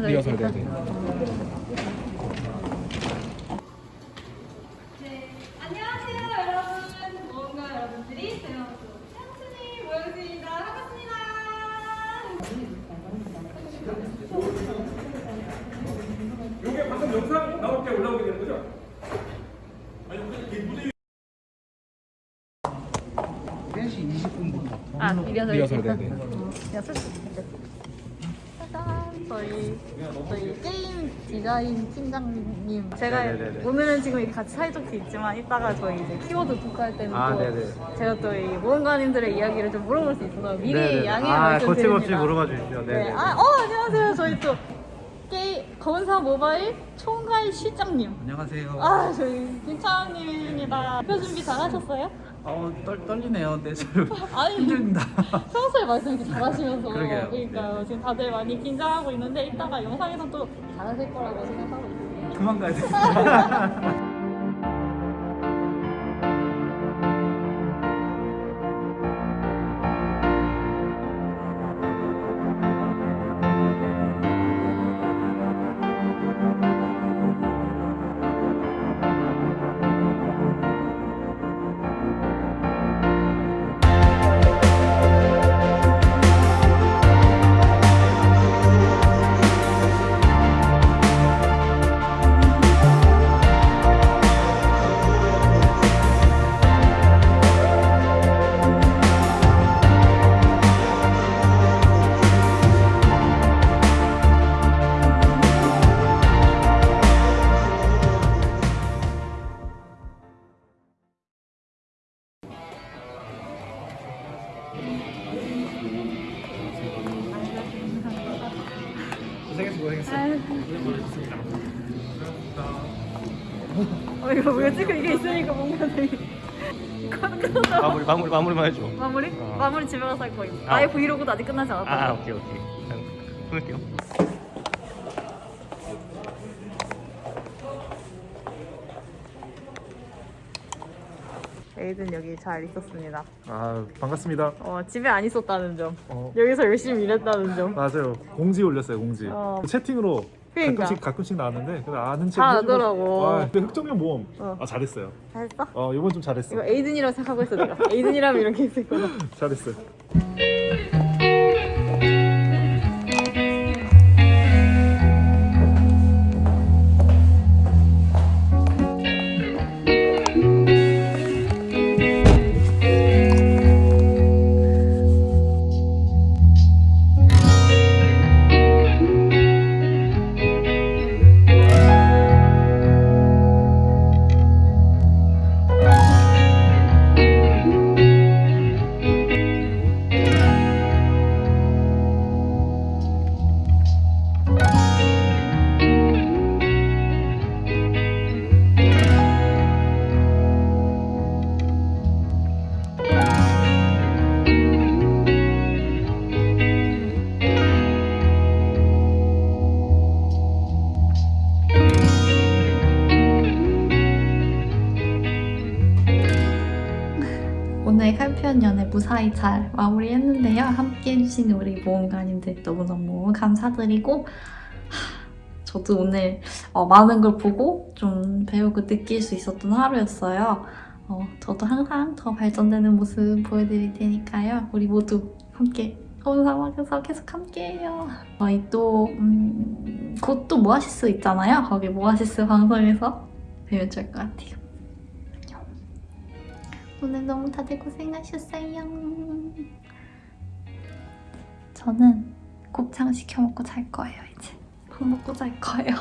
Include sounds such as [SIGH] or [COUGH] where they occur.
리허설 리허설? 네네 네, 안녕하세요 여러분 모험가 여러분들이 저희 향순이 모였습니다 반갑습니다 이게 방금 영상 나올 때 올라오게 되는 거죠? 아니 그 무대 3시 20분부터 아, 리허설 리허설? 네네 리허설? 네. 짜잔! 저희, 저희 게임 디자인 팀장님. 제가 네네네네. 오늘은 지금 이렇게 같이 사이좋게 있지만 이따가 저희 이제 키워드 토크할 때는 아, 또. 제가 또 이 모험가님들의 이야기를 좀 물어볼 수 있어서 미리 네네네. 양해 아, 말씀드립니다. 거침없이 물어봐 주십시오. 네. 네네. 아, 어, 안녕하세요. 저희 또 검사 모바일 총괄 실장님. 안녕하세요. 아, 저희 김차은님입니다. 표 준비 잘 하셨어요? 어, 떨, 떨리네요. 네, 저 [LAUGHS] 아니, 힘듭니다. 평소에 말씀 이렇게 잘하시면서 그러게요. 그러니까요. 지금 다들 많이 긴장하고 있는데 이따가 영상에서 또 잘하실 거라고 생각하고 있습니다. 그만 가야 돼. [LAUGHS] 어, 이거 왜 지금 이게 있으니까 뭔가 되게. [LAUGHS] 마무리 마무리 마무리만 해줘. 마무리? 어. 마무리 집에 가서 할 거예요. 아. 나의 브이로그도 아직 끝나지 않았다. 아 오케이 오케이. 그냥 끊을게요. 에이든 여기 잘 있었습니다. 아 반갑습니다. 어, 집에 안 있었다는 점. 어, 여기서 열심히 일했다는 점. 맞아요. 공지 올렸어요 공지. 어. 채팅으로 그러니까. 가끔씩 가끔씩 나왔는데 그 아는 책다 알더라고. 아, 근데 흑정형 모험. 어. 아 잘했어요. 잘했어? 어 이번 좀 잘했어. 이거 에이든이라고 생각하고 있어 내가. 에이든이라면 이렇게 했을거야 [LAUGHS] 잘했어요. 오늘 칼편 연애 무사히 잘 마무리했는데요. 함께 해주신 우리 모험가님들 너무너무 감사드리고 하, 저도 오늘 어, 많은 걸 보고 좀 배우고 느낄 수 있었던 하루였어요. 어, 저도 항상 더 발전되는 모습 보여드릴 테니까요. 우리 모두 함께 혼사막에서 계속 함께해요. 저희 또 음, 곧 또 모아시스 있잖아요. 거기 모아시스 방송에서 뵈면 좋을 것 같아요. 오늘 너무 다들 고생하셨어요. 저는 곱창 시켜 먹고 잘 거예요 이제. 밥 먹고 잘 거예요.